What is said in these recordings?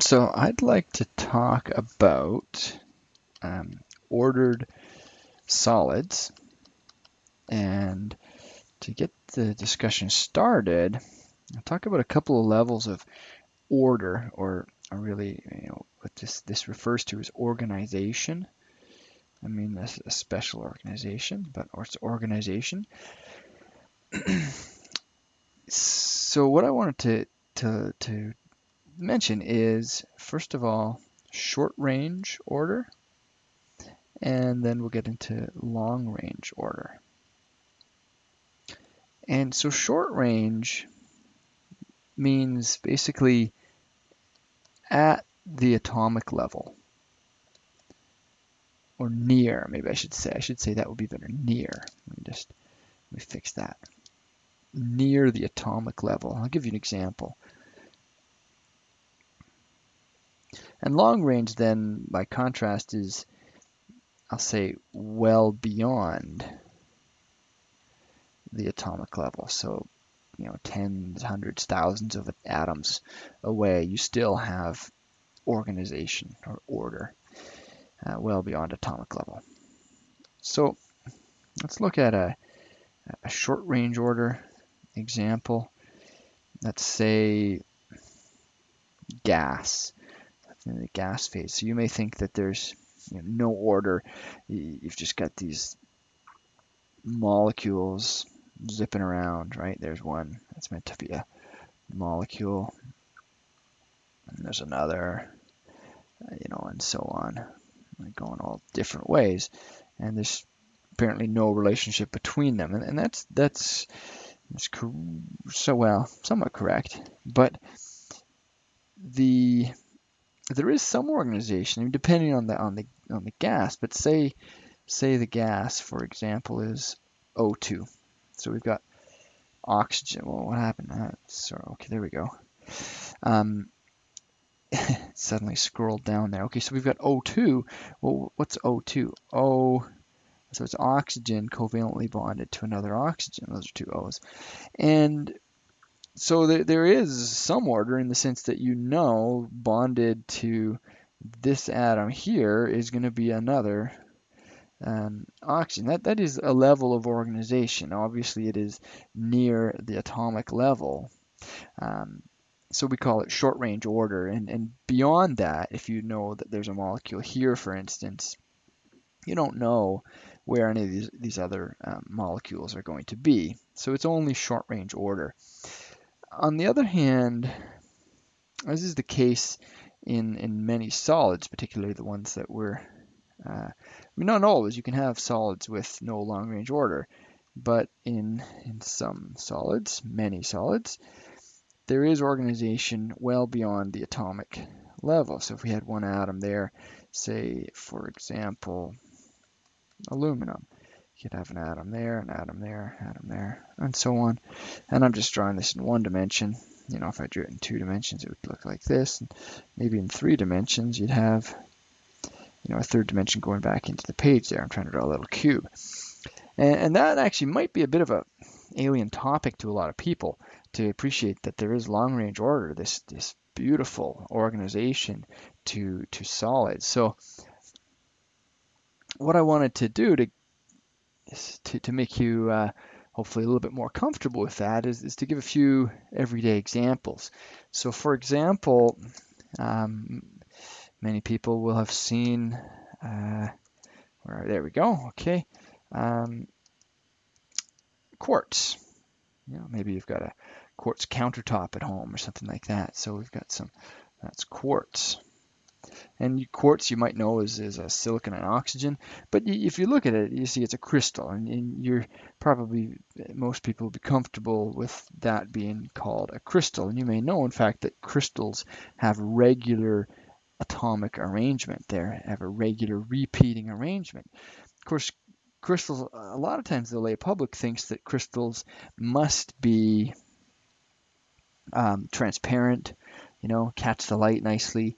So I'd like to talk about um, ordered solids. And to get the discussion started, I'll talk about a couple of levels of order, or, or really, you know, what this, this refers to as organization. I mean, this a special organization, but or it's organization. so what I wanted to, to, to mention is, first of all, short range order, and then we'll get into long range order. And so short range means basically at the atomic level or near, maybe I should say. I should say that would be better, near. Let me just let me fix that. Near the atomic level. I'll give you an example. And long range then, by contrast, is, I'll say, well beyond the atomic level. So, you know, tens, hundreds, thousands of atoms away, you still have organization or order uh, well beyond atomic level. So let's look at a, a short range order example. Let's say gas, in the gas phase. So you may think that there's you know, no order. You've just got these molecules zipping around, right? There's one that's meant to be a molecule. And there's another, you know, and so on going all different ways, and there's apparently no relationship between them, and, and that's that's that's so well somewhat correct, but the there is some organization, depending on the on the on the gas, but say say the gas, for example, is O2. So we've got oxygen. Well, what happened? Uh, sorry, okay, there we go. Um, suddenly scrolled down there. Okay, so we've got O2. Well, what's O2? O, so it's oxygen covalently bonded to another oxygen. Those are two O's. And so there, there is some order in the sense that you know bonded to this atom here is going to be another um, oxygen. That, that is a level of organization. Obviously, it is near the atomic level. Um, so we call it short range order. And, and beyond that, if you know that there's a molecule here, for instance, you don't know where any of these, these other um, molecules are going to be. So it's only short range order. On the other hand, as is the case in, in many solids, particularly the ones that we're, uh, I mean, not always, you can have solids with no long range order, but in, in some solids, many solids, there is organization well beyond the atomic level. So if we had one atom there, say, for example, aluminum, you could have an atom there, an atom there, atom there, and so on. And I'm just drawing this in one dimension. You know, if I drew it in two dimensions, it would look like this. And maybe in three dimensions, you'd have, you know, a third dimension going back into the page there. I'm trying to draw a little cube. And, and that actually might be a bit of a alien topic to a lot of people to appreciate that there is long range order, this this beautiful organization to to solids. So what I wanted to do to to, to make you uh, hopefully a little bit more comfortable with that is, is to give a few everyday examples. So for example, um, many people will have seen, uh, where, there we go, okay, um, quartz. You know, maybe you've got a quartz countertop at home or something like that. So we've got some, that's quartz. And quartz, you might know, is, is a silicon and oxygen. But if you look at it, you see it's a crystal. And, and you're probably, most people will be comfortable with that being called a crystal. And you may know, in fact, that crystals have regular atomic arrangement. They have a regular repeating arrangement. Of course, crystals, a lot of times the lay public thinks that crystals must be um, transparent, you know, catch the light nicely.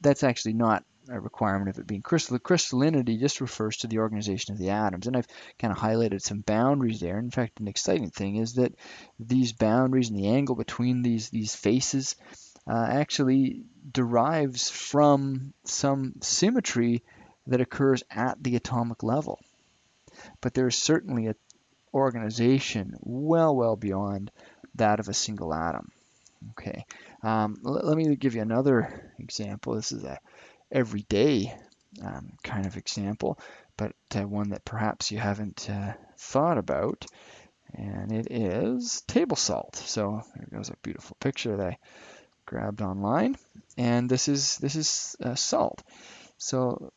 That's actually not a requirement of it being crystal. Crystallinity just refers to the organization of the atoms. And I've kind of highlighted some boundaries there. In fact, an exciting thing is that these boundaries and the angle between these, these faces uh, actually derives from some symmetry that occurs at the atomic level. But there is certainly an organization well, well beyond that of a single atom. Okay, um, let me give you another example. This is a everyday um, kind of example, but uh, one that perhaps you haven't uh, thought about, and it is table salt. So there goes a beautiful picture that I grabbed online, and this is this is uh, salt. So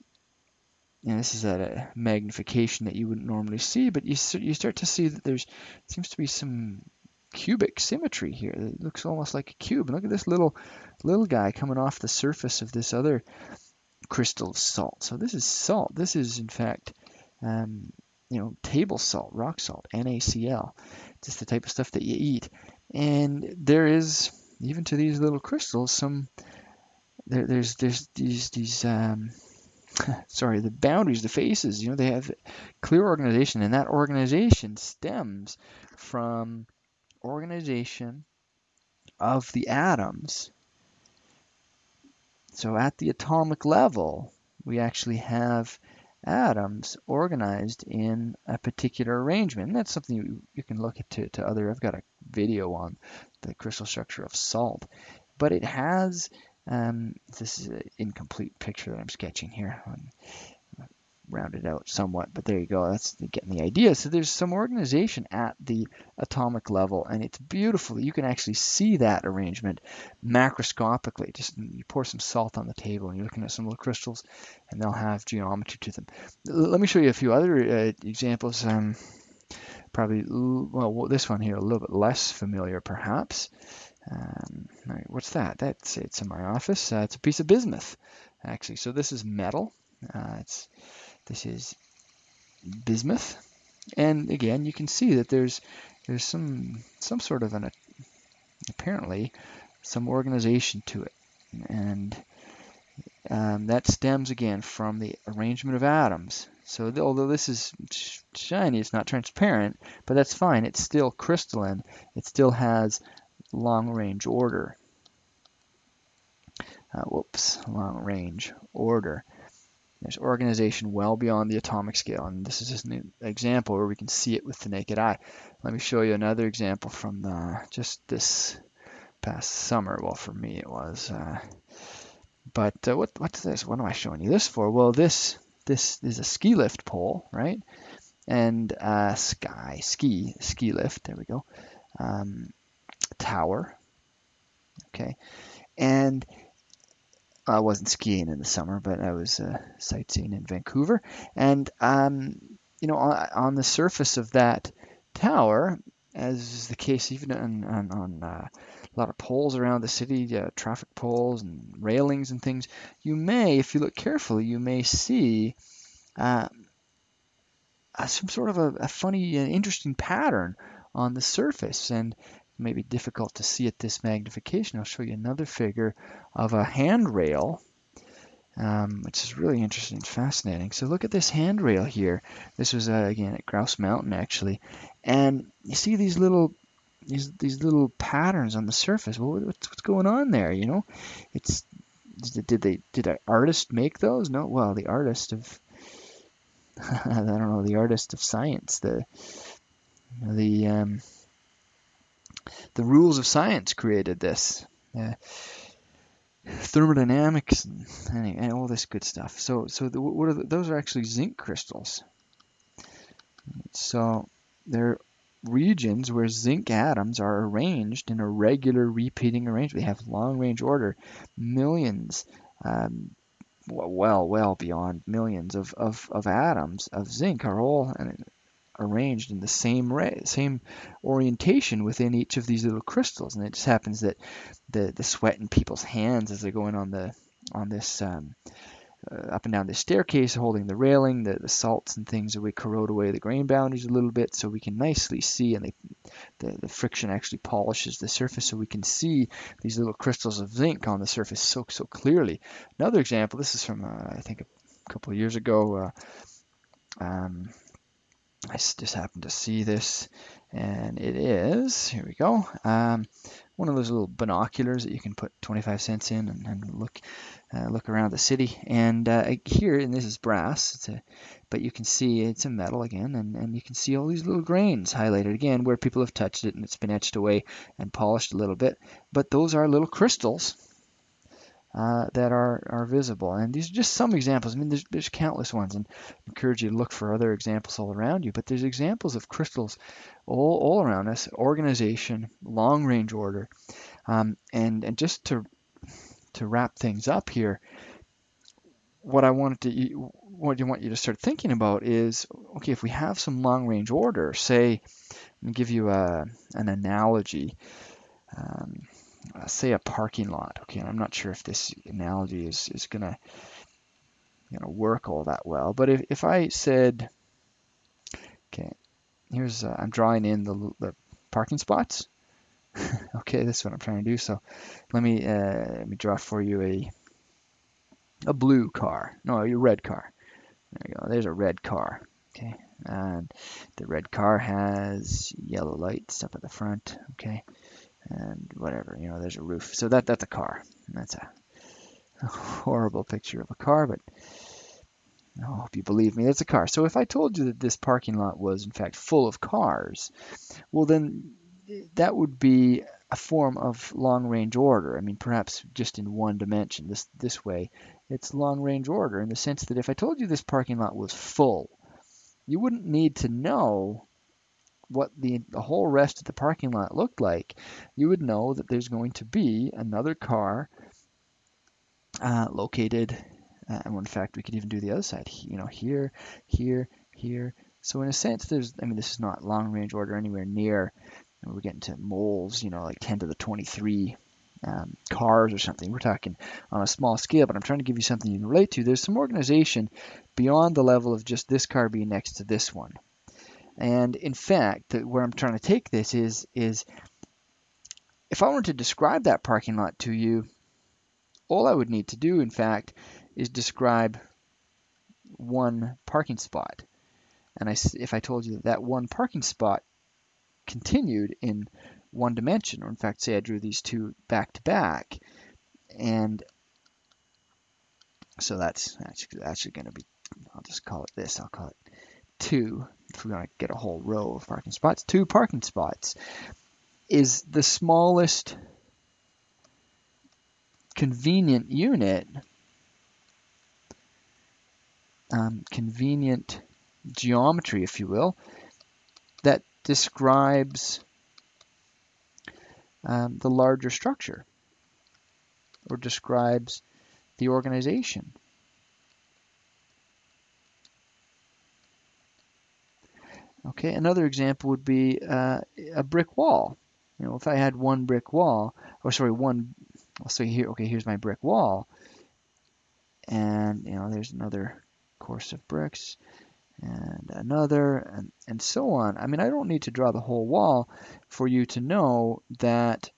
and this is at a magnification that you wouldn't normally see, but you you start to see that there's seems to be some cubic symmetry here. It looks almost like a cube. And look at this little little guy coming off the surface of this other crystal of salt. So this is salt. This is in fact, um, you know, table salt, rock salt, NaCl. Just the type of stuff that you eat. And there is even to these little crystals some there, there's there's these these um, sorry the boundaries the faces you know they have clear organization and that organization stems from organization of the atoms. So at the atomic level, we actually have atoms organized in a particular arrangement. And that's something you, you can look at to, to other, I've got a video on the crystal structure of salt, but it has, um, this is an incomplete picture that I'm sketching here rounded out somewhat, but there you go. That's getting the idea. So there's some organization at the atomic level, and it's beautiful. You can actually see that arrangement macroscopically. Just you pour some salt on the table, and you're looking at some little crystals, and they'll have geometry to them. Let me show you a few other uh, examples. Um, probably, well, this one here a little bit less familiar, perhaps. Um, what's that? That's it's in my office. Uh, it's a piece of bismuth, actually. So this is metal. Uh, it's this is bismuth. And again, you can see that there's there's some some sort of an apparently some organization to it, and um, that stems again from the arrangement of atoms. So although this is shiny, it's not transparent, but that's fine. It's still crystalline. It still has long-range order. Uh, whoops, long-range order. There's organization well beyond the atomic scale, and this is just an example where we can see it with the naked eye. Let me show you another example from the, just this past summer. Well, for me it was. Uh, but uh, what, what's this? What am I showing you this for? Well, this this is a ski lift pole, right? And uh, sky ski ski lift. There we go. Um, tower. Okay, and I wasn't skiing in the summer, but I was uh, sightseeing in Vancouver. And, um, you know, on, on, the surface of that tower, as is the case even on, on, on uh, a lot of poles around the city, uh, traffic poles and railings and things, you may, if you look carefully, you may see uh, some sort of a, a funny, and interesting pattern on the surface. And may be difficult to see at this magnification. I'll show you another figure of a handrail, um, which is really interesting and fascinating. So look at this handrail here. This was, uh, again, at Grouse Mountain, actually. And you see these little these these little patterns on the surface. Well, what's, what's going on there? You know, it's did they did an artist make those? No. Well, the artist of I don't know the artist of science. The the um, the rules of science created this. Uh, thermodynamics and, and, all this good stuff. So, so the, what are the, those are actually zinc crystals. So they're regions where zinc atoms are arranged in a regular repeating arrangement. They have long range order, millions, um, well, well beyond millions of, of, of atoms of zinc are all arranged in the same ray, same orientation within each of these little crystals. And it just happens that the, the sweat in people's hands as they're going on the on this um, uh, up and down this staircase, holding the railing, the, the salts and things that we corrode away the grain boundaries a little bit, so we can nicely see, and they, the the friction actually polishes the surface, so we can see these little crystals of zinc on the surface so so clearly. Another example, this is from uh, I think a couple of years ago. Uh, um, I just happened to see this, and it is, here we go, um, one of those little binoculars that you can put 25 cents in and, and look uh, look around the city. And uh, here, and this is brass, a, but you can see it's a metal again, and, and you can see all these little grains highlighted again where people have touched it and it's been etched away and polished a little bit. But those are little crystals uh, that are, are visible. And these are just some examples. I mean, there's, there's countless ones, and I encourage you to look for other examples all around you. But there's examples of crystals all, all around us, organization, long range order. Um, and, and just to, to wrap things up here, what I wanted to, what you want you to start thinking about is, okay, if we have some long range order, say, let me give you a, an analogy. Um, uh, say a parking lot. Okay, and I'm not sure if this analogy is, is gonna you know work all that well, but if, if I said, okay, here's uh, I'm drawing in the, the parking spots. okay, this is what I'm trying to do. So let me uh, let me draw for you a a blue car. No, a red car. There you go. There's a red car. Okay, and the red car has yellow lights up at the front. Okay, and whatever, you know, there's a roof. So that that's a car. That's a, a horrible picture of a car, but oh, I hope you believe me, That's a car. So if I told you that this parking lot was in fact full of cars, well then that would be a form of long range order. I mean, perhaps just in one dimension. This this way, it's long range order in the sense that if I told you this parking lot was full, you wouldn't need to know what the, the whole rest of the parking lot looked like, you would know that there's going to be another car uh, located, uh, and in fact, we could even do the other side, you know, here, here, here. So in a sense, there's, I mean, this is not long range order anywhere near, we're getting to moles, you know, like 10 to the 23 um, cars or something. We're talking on a small scale, but I'm trying to give you something you can relate to. There's some organization beyond the level of just this car being next to this one. And in fact, where I'm trying to take this is, is if I were to describe that parking lot to you, all I would need to do, in fact, is describe one parking spot. And I, if I told you that, that one parking spot continued in one dimension, or in fact, say I drew these two back to back, and so that's actually, actually going to be, I'll just call it this, I'll call it two, if we want to get a whole row of parking spots, two parking spots is the smallest convenient unit, um, convenient geometry, if you will, that describes um, the larger structure or describes the organization. Okay, another example would be uh, a brick wall. You know, if I had one brick wall, or sorry, one, say here, okay, here's my brick wall, and you know, there's another course of bricks, and another, and, and so on. I mean, I don't need to draw the whole wall for you to know that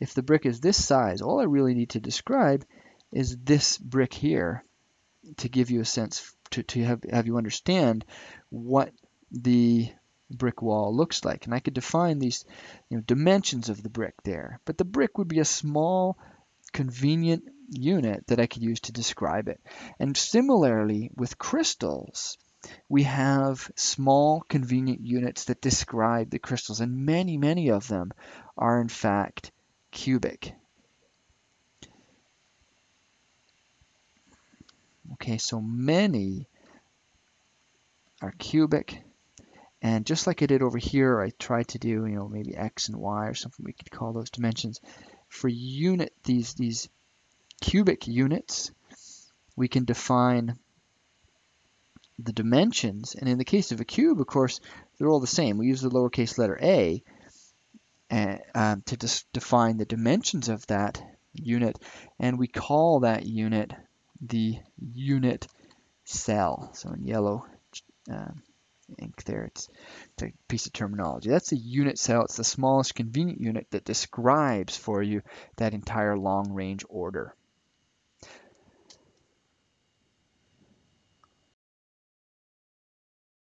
if the brick is this size, all I really need to describe is this brick here to give you a sense to, to have, have you understand what the brick wall looks like. And I could define these you know, dimensions of the brick there. But the brick would be a small, convenient unit that I could use to describe it. And similarly with crystals, we have small, convenient units that describe the crystals. And many, many of them are in fact cubic. Okay, so many are cubic. And just like I did over here, I tried to do, you know, maybe x and y or something we could call those dimensions. For unit, these, these cubic units, we can define the dimensions. And in the case of a cube, of course, they're all the same. We use the lowercase letter a uh, um, to define the dimensions of that unit. And we call that unit the unit cell. So in yellow uh, ink there, it's, it's a piece of terminology. That's a unit cell. It's the smallest convenient unit that describes for you that entire long range order.